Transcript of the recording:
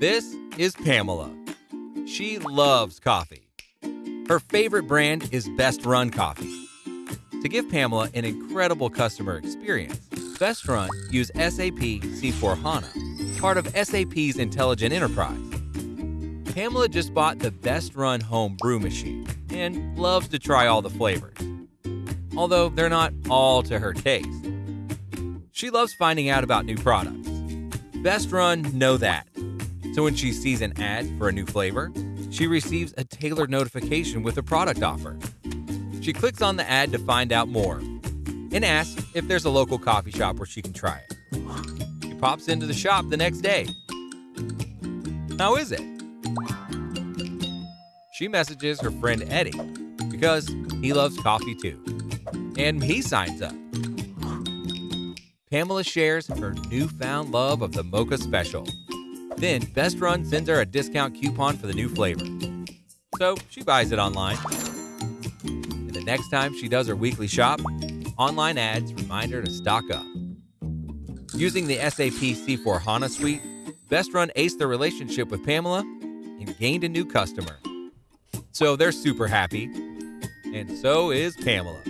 This is Pamela. She loves coffee. Her favorite brand is Best Run Coffee. To give Pamela an incredible customer experience, Best Run use SAP C4 HANA, part of SAP's Intelligent Enterprise. Pamela just bought the Best Run home brew machine and loves to try all the flavors, although they're not all to her taste. She loves finding out about new products. Best Run know that. So when she sees an ad for a new flavor, she receives a tailored notification with a product offer. She clicks on the ad to find out more and asks if there's a local coffee shop where she can try it. She pops into the shop the next day. How is it? She messages her friend Eddie because he loves coffee too. And he signs up. Pamela shares her newfound love of the Mocha Special. Then Best Run sends her a discount coupon for the new flavor. So she buys it online. And the next time she does her weekly shop, online ads remind her to stock up. Using the SAP C4 HANA suite, Best Run aced their relationship with Pamela and gained a new customer. So they're super happy. And so is Pamela.